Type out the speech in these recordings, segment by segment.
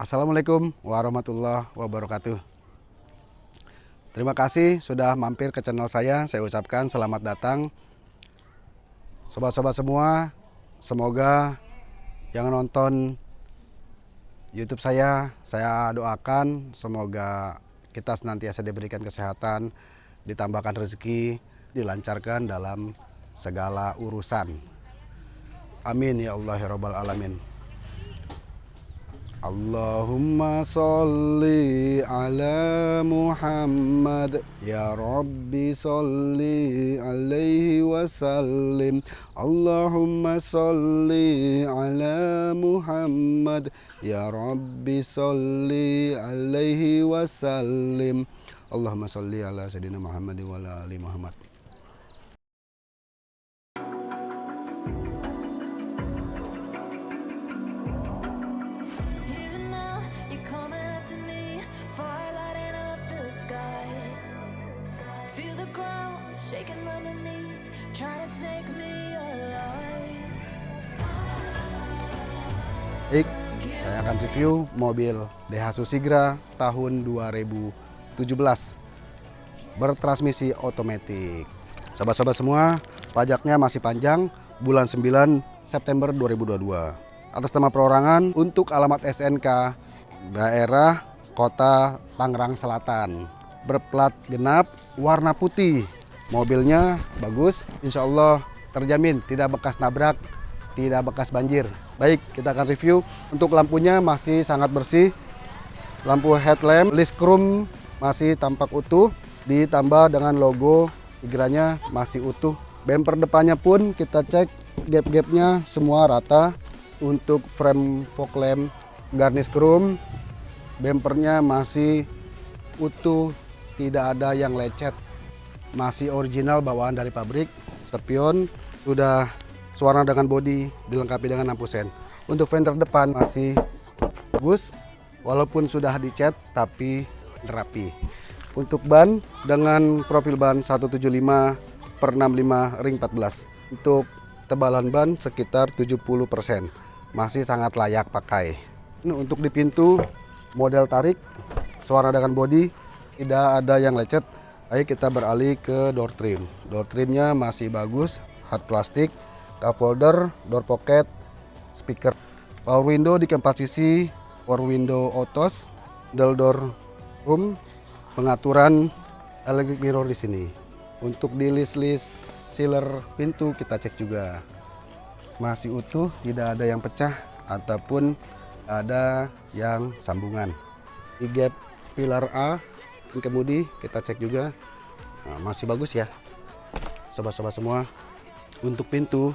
Assalamualaikum warahmatullahi wabarakatuh. Terima kasih sudah mampir ke channel saya. Saya ucapkan selamat datang. Sobat-sobat semua, semoga yang nonton YouTube saya, saya doakan semoga kita senantiasa diberikan kesehatan, ditambahkan rezeki, dilancarkan dalam segala urusan. Amin ya Allah ya Rabbal Alamin. اللهم صل على محمد. يا رب صل عليه وسلم. اللهم صل على محمد. يا رب صل عليه وسلم. اللهم صل على سيدنا محمد وعلى آل محمد. Baik, saya akan review mobil Daihatsu Sigra tahun 2017 bertransmisi otomatis. Sobat-sobat semua, pajaknya masih panjang bulan 9 September 2022. Atas nama perorangan untuk alamat SNK daerah Kota Tangerang Selatan. Berplat genap warna putih. Mobilnya bagus, insya Allah terjamin tidak bekas nabrak, tidak bekas banjir. Baik, kita akan review. Untuk lampunya masih sangat bersih. Lampu headlamp, list chrome masih tampak utuh. Ditambah dengan logo Tigranya masih utuh. Bumper depannya pun kita cek gap-gapnya semua rata. Untuk frame fog lamp garnish chrome, bumpernya masih utuh, tidak ada yang lecet. Masih original bawaan dari pabrik. Spion sudah sewarna dengan bodi dilengkapi dengan lampu sen. Untuk fender depan masih bagus walaupun sudah dicat tapi rapi. Untuk ban dengan profil ban 175 per 65 ring 14. Untuk tebalan ban sekitar 70%. Masih sangat layak pakai. Ini untuk di pintu model tarik suara dengan bodi tidak ada yang lecet. Ayo kita beralih ke door trim. Door trimnya masih bagus, hard plastik, cup holder, door pocket, speaker, power window di keempat sisi, power window autos, dual door room, pengaturan electric mirror di sini. Untuk di list-list sealer pintu kita cek juga masih utuh, tidak ada yang pecah ataupun ada yang sambungan. Di gap pilar A kemudi kita cek juga nah, masih bagus ya, sobat-sobat semua. Untuk pintu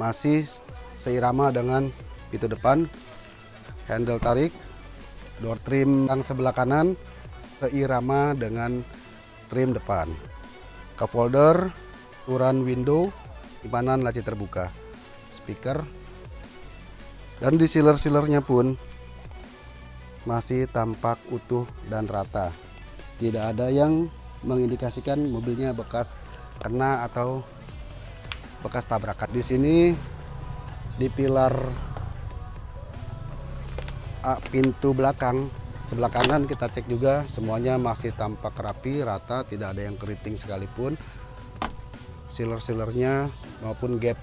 masih seirama dengan pintu depan, handle tarik, door trim yang sebelah kanan seirama dengan trim depan. Cup holder, ukuran window, simpanan laci terbuka, speaker, dan di sealer-sealernya pun masih tampak utuh dan rata. Tidak ada yang mengindikasikan mobilnya bekas kena atau bekas tabrakan. Di sini di pilar pintu belakang sebelah kanan kita cek juga semuanya masih tampak rapi, rata, tidak ada yang keriting sekalipun. Sealer-sealernya maupun gap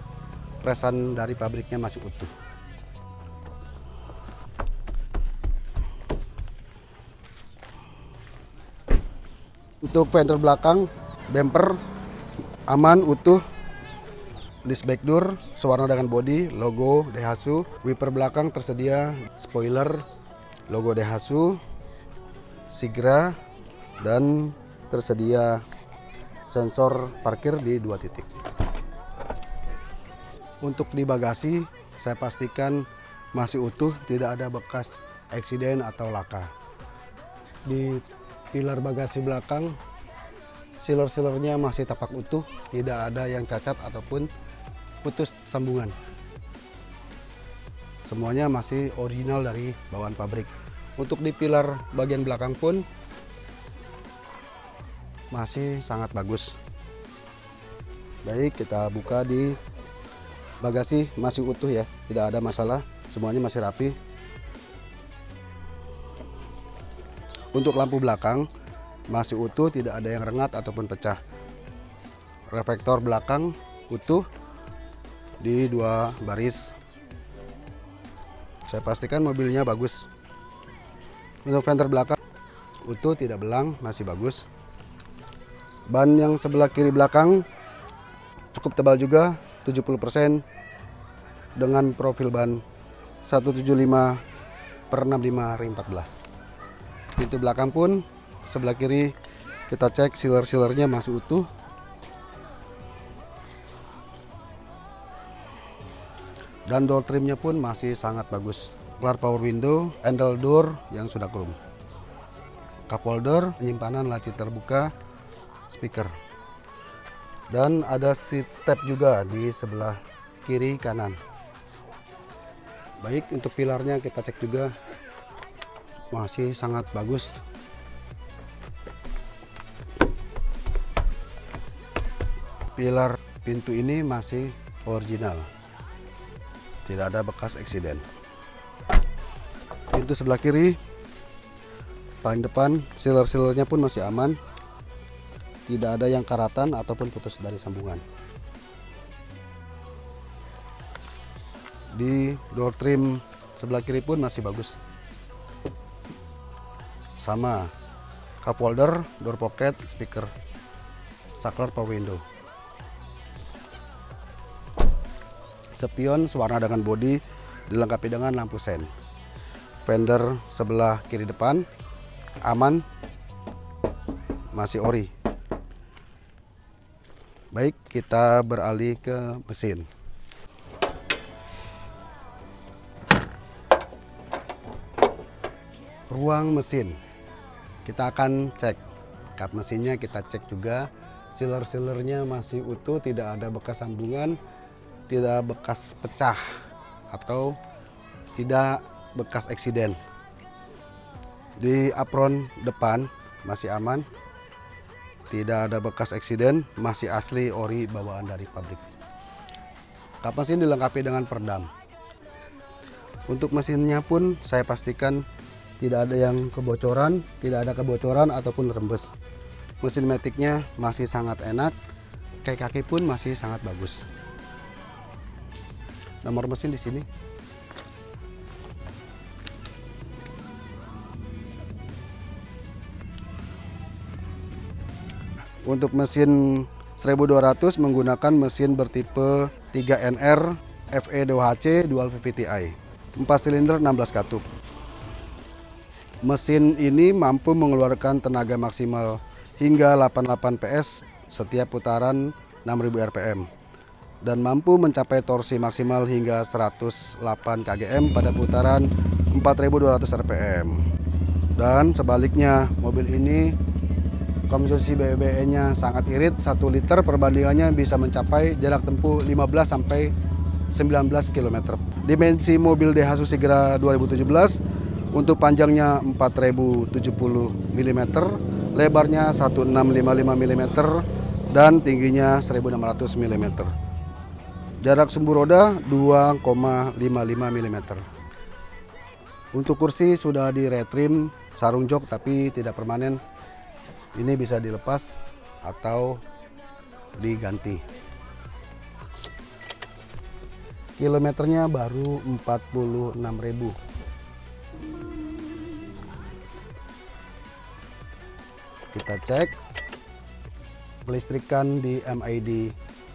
presan dari pabriknya masih utuh. Untuk fender belakang, bumper aman, utuh. List back door, sewarna dengan body, logo Daihatsu. Wiper belakang tersedia, spoiler, logo Daihatsu, Sigra, dan tersedia sensor parkir di dua titik. Untuk di bagasi, saya pastikan masih utuh, tidak ada bekas eksiden atau laka. Di pilar bagasi belakang, sealer-sealernya masih tapak utuh, tidak ada yang cacat ataupun putus sambungan. Semuanya masih original dari bawaan pabrik. Untuk di pilar bagian belakang pun masih sangat bagus. Baik, kita buka di bagasi masih utuh ya, tidak ada masalah, semuanya masih rapi. Untuk lampu belakang masih utuh, tidak ada yang rengat ataupun pecah. Reflektor belakang utuh di dua baris. Saya pastikan mobilnya bagus. Untuk fender belakang utuh, tidak belang, masih bagus. Ban yang sebelah kiri belakang cukup tebal juga, 70% dengan profil ban 175 per 65 ring 14. Pintu belakang pun sebelah kiri kita cek sealer-sealernya masih utuh. Dan door trimnya pun masih sangat bagus. Kelar power window, handle door yang sudah chrome. Cup holder, penyimpanan laci terbuka, speaker. Dan ada seat step juga di sebelah kiri kanan. Baik untuk pilarnya kita cek juga masih sangat bagus. Pilar pintu ini masih original. Tidak ada bekas eksiden. Pintu sebelah kiri paling depan sealer-sealernya pun masih aman tidak ada yang karatan ataupun putus dari sambungan di door trim sebelah kiri pun masih bagus sama cup holder door pocket speaker saklar power window. Spion sewarna dengan bodi dilengkapi dengan lampu sen. Fender sebelah kiri depan aman masih ori. Baik kita beralih ke mesin. Ruang mesin kita akan cek. Kap mesinnya kita cek juga. Sealer-sealernya masih utuh tidak ada bekas sambungan tidak bekas pecah atau tidak bekas eksiden. Di apron depan masih aman tidak ada bekas eksiden masih asli ori bawaan dari pabrik. Kap mesin dilengkapi dengan peredam untuk mesinnya pun saya pastikan tidak ada yang kebocoran tidak ada kebocoran ataupun rembes. Mesin metiknya masih sangat enak kaki-kaki pun masih sangat bagus. Nomor mesin di sini. Untuk mesin 1200 menggunakan mesin bertipe 3NR FE2HC Dual VVTi 4 silinder 16 katup. Mesin ini mampu mengeluarkan tenaga maksimal hingga 88 PS setiap putaran 6000 rpm dan mampu mencapai torsi maksimal hingga 108 kgm pada putaran 4200 rpm. Dan sebaliknya, mobil ini konsumsi BBM-nya sangat irit 1 liter perbandingannya bisa mencapai jarak tempuh 15 sampai 19 km. Dimensi mobil Daihatsu Sigra 2017 untuk panjangnya 4070 mm, lebarnya 1655 mm dan tingginya 1600 mm. Jarak sumbu roda 2,55 mm. Untuk kursi sudah di retrim sarung jok tapi tidak permanen ini bisa dilepas atau diganti kilometernya baru 46.000 kita cek. Kelistrikan di MID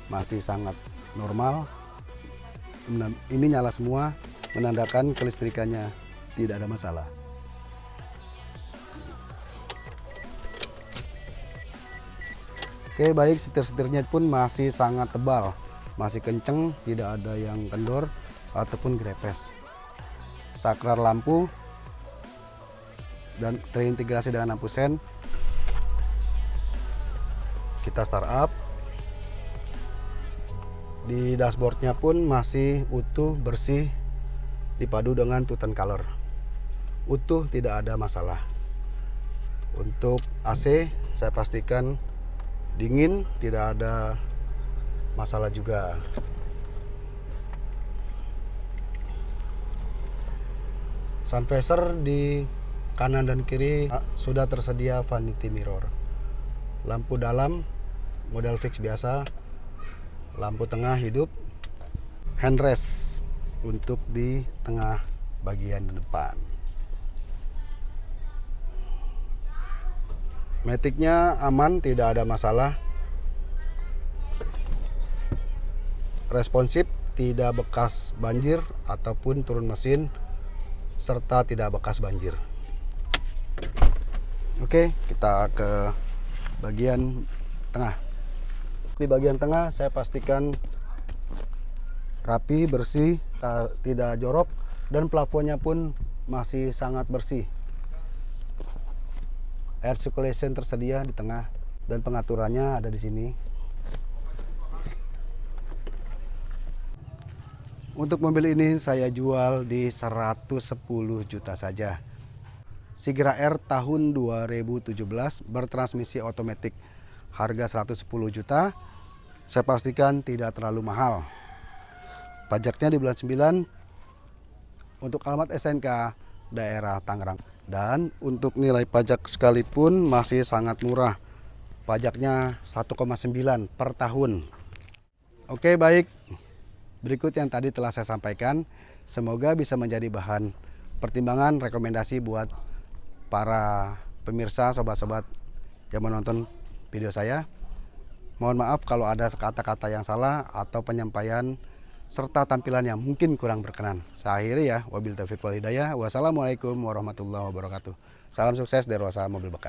masih sangat normal. Ini nyala semua menandakan kelistrikannya tidak ada masalah. Oke baik setir-setirnya pun masih sangat tebal. Masih kenceng tidak ada yang kendor ataupun grepes saklar lampu dan terintegrasi dengan lampu sen kita start up di dashboardnya pun masih utuh bersih dipadu dengan tutan color. Utuh tidak ada masalah. Untuk AC saya pastikan dingin tidak ada masalah juga. Sun visor di kanan dan kiri ah, sudah tersedia vanity mirror. Lampu dalam model fix biasa, lampu tengah hidup, handrest untuk di tengah bagian depan. Metiknya aman, tidak ada masalah. Responsif, tidak bekas banjir ataupun turun mesin serta tidak bekas banjir. Oke, kita ke bagian tengah. Di bagian tengah saya pastikan rapi, bersih, ta- tidak jorok dan plafonnya pun masih sangat bersih. Air circulation tersedia di tengah dan pengaturannya ada di sini. Untuk mobil ini saya jual di 110 juta saja. Sigra R tahun 2017 bertransmisi otomatis harga 110 juta. Saya pastikan tidak terlalu mahal. Pajaknya di bulan 9 untuk alamat SNK daerah Tangerang. Dan untuk nilai pajak sekalipun masih sangat murah. Pajaknya 1,9 per tahun. Oke baik, berikut yang tadi telah saya sampaikan. Semoga bisa menjadi bahan pertimbangan rekomendasi buat para pemirsa, sobat-sobat yang menonton video saya. Mohon maaf kalau ada kata-kata yang salah atau penyampaian serta tampilan yang mungkin kurang berkenan. Saya akhiri ya. Wabil taufiq wal hidayah. Wassalamualaikum warahmatullahi wabarakatuh. Salam sukses dari Rosa Mobil Bekas.